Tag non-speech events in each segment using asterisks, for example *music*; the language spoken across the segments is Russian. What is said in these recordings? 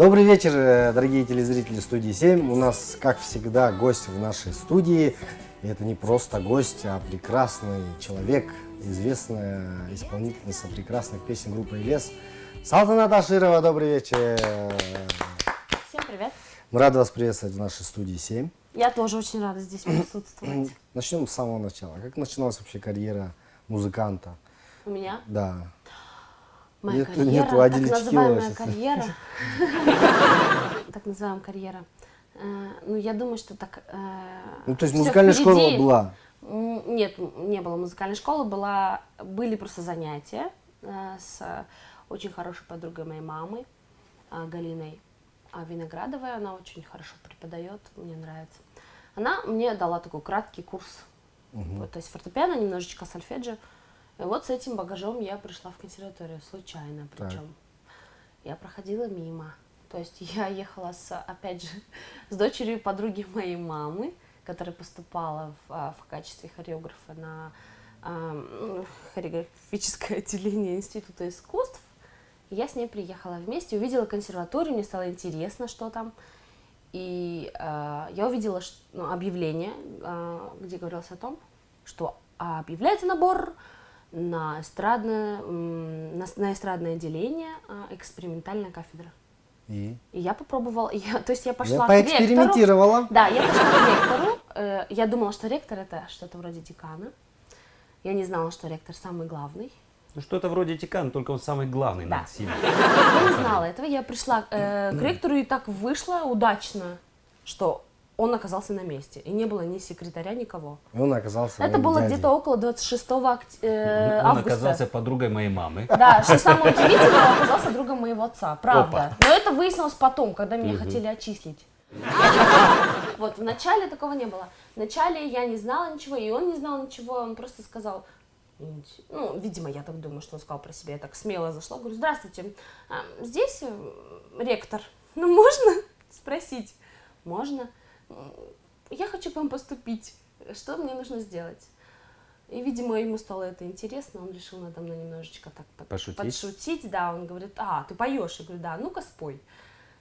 Добрый вечер, э, дорогие телезрители студии 7. У нас, как всегда, гость в нашей студии. И это не просто гость, а прекрасный человек, известная исполнительница прекрасных песен группы «Лес». Салтанат Аширова, добрый вечер. Всем привет. Мы рады вас приветствовать в нашей студии 7. Я тоже очень рада здесь присутствовать. Начнем с самого начала. Как начиналась вообще карьера музыканта? У меня Да. Моя Нет- карьера, нету так называемая карьера. *laughs* Так называемая карьера. Э, Ну, я думаю, что так... э, Ну, то есть музыкальная школа была. Нет, не было музыкальной школы, была, были просто занятия э, с очень хорошей подругой моей мамы, Галиной Виноградовой. Она очень хорошо преподает, мне нравится. Она мне дала такой краткий курс. Вот, то есть фортепиано, немножечко сольфеджио. И вот с этим багажом я пришла в консерваторию, случайно Так. причем. Я проходила мимо. То есть *laughs* я ехала, с, опять же, с дочерью подруги моей мамы, которая поступала в, а, в качестве хореографа на а, ну, хореографическое отделение Института искусств. Я с ней приехала вместе, увидела консерваторию, мне стало интересно, что там. И а, я увидела ну, объявление, а, где говорилось о том, что объявляется набор на эстрадное, на, эстрадное отделение а, экспериментальная кафедра. И И я попробовала, *laughs* я, то есть я пошла я к ректору. поэкспериментировала. Да, я пошла к ректору. э, я думала, что ректор это что-то вроде декана. Я не знала, что ректор самый главный. Ну что-то вроде Тикан, только он самый главный Да. над всеми. Я не знала этого. Я пришла э, к ректору и так вышло удачно, что он оказался на месте. И не было ни секретаря, никого. И он оказался Это было где-то около 26 окт- э, Он августа. оказался подругой моей мамы. Да, что самое удивительное, он оказался другом моего отца, правда. Но это выяснилось потом, когда меня хотели отчислить. Вот, в начале такого не было. В начале я не знала ничего, и он не знал ничего, он просто сказал, «Инт- ну, видимо, я так думаю, что он сказал про себя, я так смело зашла, говорю, здравствуйте, а, здесь э, ректор, ну, можно спросить? Можно. «М, Я хочу к вам поступить, что мне нужно сделать? И, видимо, ему стало это интересно, он решил надо мной немножечко так Пошутить? подшутить, да, он говорит, а, ты поешь? Я говорю, да, ну-ка спой.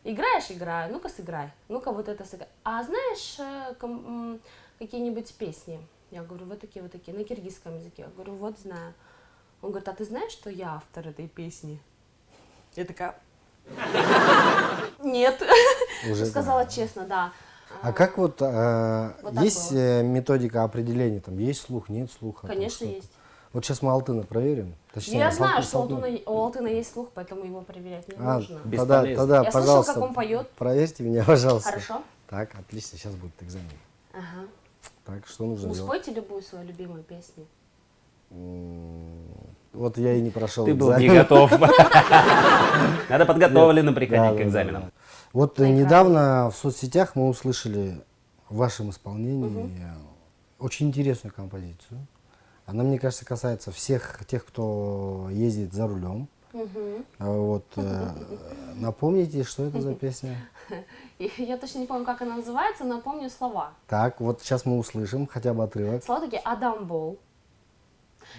Играешь, играю, ну-ка сыграй, ну-ка вот это сыграй. А знаешь э, какие-нибудь песни? Я говорю, вот такие, вот такие, на киргизском языке. Я говорю, вот знаю. Он говорит, а ты знаешь, что я автор этой песни? Я такая, нет. Уже Сказала честно, да. А как вот, э, Вот есть было. э, методика определения, там есть слух, нет слуха? там Конечно, что-то? есть. Вот сейчас мы Алтына проверим. Точнее, Я знаю, что Алтуна, у Алтына есть слух, поэтому его проверять не А, нужно. тогда, тогда, Я пожалуйста, как он поет. проверьте меня, *laughs* пожалуйста. Хорошо? Так, отлично, сейчас будет экзамен. Ага. Так, что нужно Ну, делать? любую свою любимую песню. М, Вот я и не прошел Ты был экзамен. не готов. *laughs* Надо подготовленным Да, приходить к экзаменам. Вот Прекрасно. недавно в соцсетях мы услышали в вашем исполнении э, очень интересную композицию. Она, мне кажется, касается всех тех, кто ездит за рулем. А Вот, э, *laughs* напомните, что это за песня? *laughs* Я точно не помню, как она называется, но помню слова. Так, вот сейчас мы услышим хотя бы отрывок. Слова такие «Адам Бол».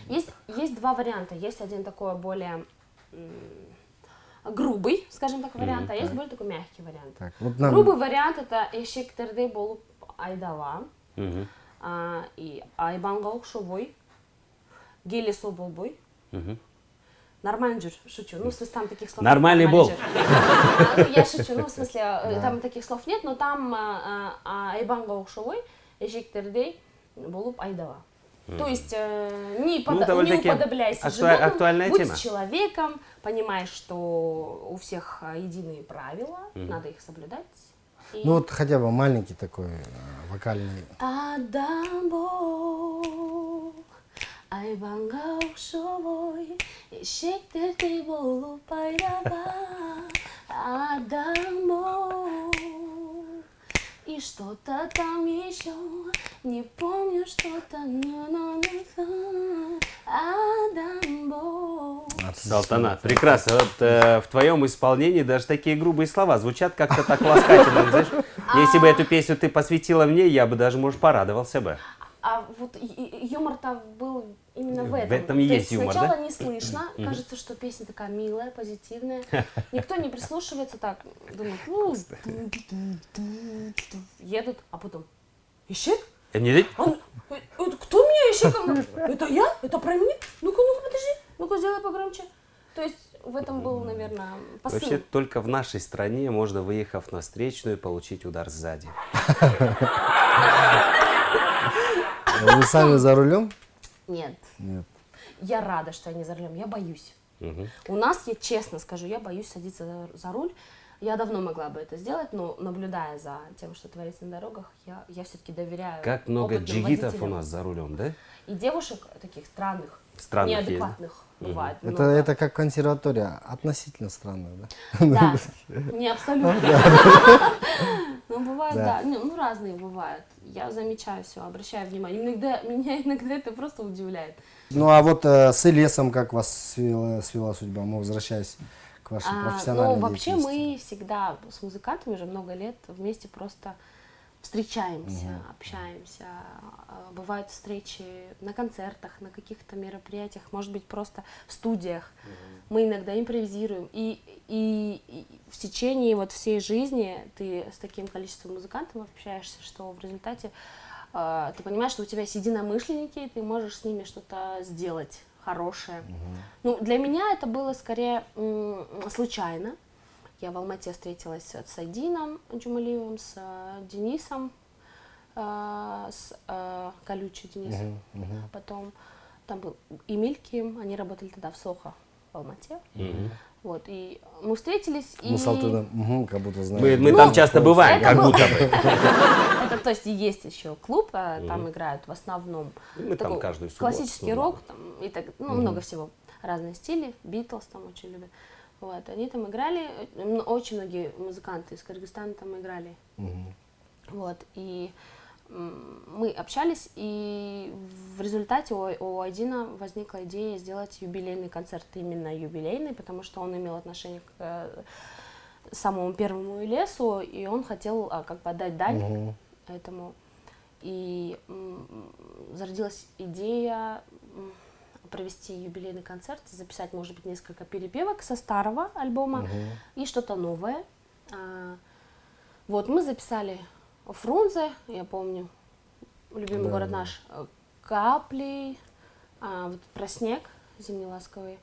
Есть, есть два варианта. Есть один такой более грубый, скажем так, вариант, а есть более такой мягкий вариант. Так, вот нам- Грубый вариант это «Эшек тердей айдала» Мгм, а, и «Айбанга укшобой», «Гели соболбой». Нормальный джур, шучу. Ну, в смысле, там таких слов Нормальный нет. бол. джур. А, Я шучу, ну, в *laughs* смысле, э, там таких слов нет, но там а, а, айбанга укшовой, эжик тердей, болуп айдава. То есть э, не, Ну, пода- не уподобляйся актуа- животным, актуальная будь тема. человеком, понимаешь, что у всех а, единые правила, надо их соблюдать. И- Ну вот хотя бы маленький такой э, вокальный. Адамбол айбанга укшовой эшектердей болуп айдала Адамбол и что-то там еще не помню что-то на-на-на-на. Адамбол Салтанат, прекрасно. Вот, э, в твоем исполнении даже такие грубые слова звучат как-то так ласкательно. знаешь. *laughs* Если бы эту песню ты посвятила мне, я бы даже, может, порадовался бы. а вот и- и- юмор-то был именно в В этом. этом и То есть юмор, сначала да? не слышно, кажется, что песня такая милая, позитивная. *laughs* Никто не прислушивается так, думает, ну, едут, а потом, Ищек? Э, не- Он, «Э, это кто меня Ищеком? Это я? Это про меня? Ну-ка, ну-ка, подожди, ну-ка, сделай погромче. То есть в этом был, наверное, посыл. Вообще только в нашей стране можно, выехав на встречную, получить удар сзади. *laughs* Вы сами за рулем? Нет, Нет. я рада, что я не за рулем, я боюсь. Мгм. У нас, я честно скажу, я боюсь садиться за, за руль. Я давно могла бы это сделать, но наблюдая за тем, что творится на дорогах, я, я все-таки доверяю. Как много джигитов у водителям. нас за рулем, да? И девушек таких странных, Странных есть, неадекватных бывает Это, много. это как консерватория, относительно странная, да? Да, не абсолютно. *laughs* Ну, бывает, Да. да. Не, Ну, разные бывают. Я замечаю все, обращаю внимание. Иногда, *laughs* меня иногда это просто удивляет. Ну а вот э, с Элесом как вас свела, свела судьба? Мы возвращаясь к вашей А, профессиональной ну, вообще мы всегда с музыкантами уже много лет вместе просто встречаемся, общаемся. А, Бывают встречи на концертах, на каких-то мероприятиях, может быть, просто в студиях. Мы иногда импровизируем. И, и, и в течение вот всей жизни ты с таким количеством музыкантов общаешься, что в результате а, ты понимаешь, что у тебя есть единомышленники, и ты можешь с ними что-то сделать хорошее. Ну, для меня это было скорее случайно. Я в Алмате встретилась с Айдином Джумалиевым, с э, Денисом, э, с э, Колючий Денисом. Потом там был Эмиль Ким, они работали тогда в Сохо в Алмате. Вот, и мы встретились, и... Мы с Алтыном, мгм, как будто знаем. Мы, мы Ну, там часто бываем, это как был- будто бы. *laughs* Это, то есть и есть еще клуб, а там играют в основном Мы там каждую субботу классический рок, там, и так, ну, много всего, разные стили, Битлз там очень любят. Вот, они там играли, э, очень многие музыканты из Кыргызстана там играли. Вот, и мы общались, и в результате у, у Айдина возникла идея сделать юбилейный концерт, именно юбилейный, потому что он имел отношение к э, самому первому лесу, и он хотел а, как бы отдать дань этому. И м, зародилась идея провести юбилейный концерт, записать, может быть, несколько перепевок со старого альбома и что-то новое. А, вот, мы записали Фрунзе, я помню, любимый Да, город да. наш, э, Капли, а, вот про снег, зимний ласковый.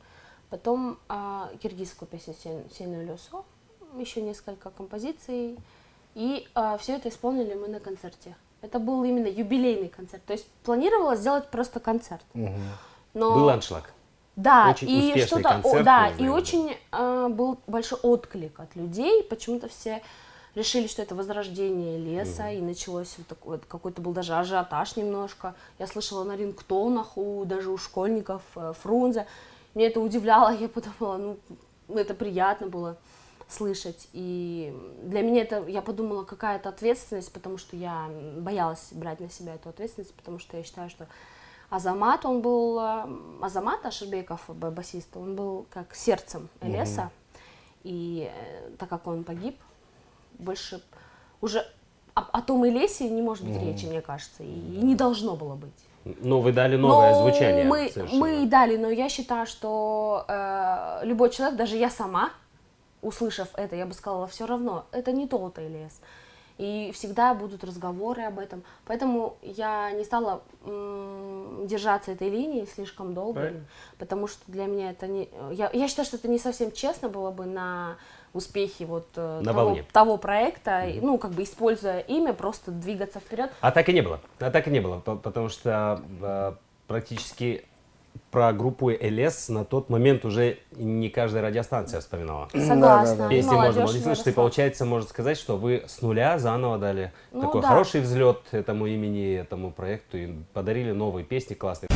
Потом а, киргизскую песню «Сен- «Сену лесо», еще несколько композиций. И все это исполнили мы на концерте. Это был именно юбилейный концерт. То есть планировалось сделать просто концерт. Мгм. Но... Был аншлаг. Да, Очень и что-то, да, и очень э, был большой отклик от людей. Почему-то все решили, что это возрождение леса, и началось вот такой, какой-то был даже ажиотаж немножко. Я слышала на рингтонах у даже у школьников э, Фрунзе. Меня это удивляло, *laughs* я подумала, ну, это приятно было слышать. И для меня это, я подумала, какая-то ответственность, потому что я боялась брать на себя эту ответственность, потому что я считаю, что Азамат, он был, э, Азамат Ашербеков, басист, он был как сердцем леса, и э, так как он погиб, больше уже о, о том и лесе не может быть речи, мне кажется, и, и не должно было быть. Ну, вы дали новое Но звучание. Мы, совершенно. мы и дали, но я считаю, что э, любой человек, даже я сама, услышав это, я бы сказала, все равно, это не тот лес. И всегда будут разговоры об этом. Поэтому я не стала держаться этой линии слишком долго, Правильно. потому что для меня это не... Я, я считаю, что это не совсем честно было бы на успехи вот э, На того, волне. того проекта, и, ну, как бы используя имя, просто двигаться вперед. А так и не было. А так и не было, по- потому что э, практически про группу ЛС на тот момент уже не каждая радиостанция вспоминала. Согласна. да. Песни можно молодежь было не не слышать, и получается, можно сказать, что вы с нуля заново дали Ну такой да. хороший взлет этому имени, этому проекту и подарили новые песни классные.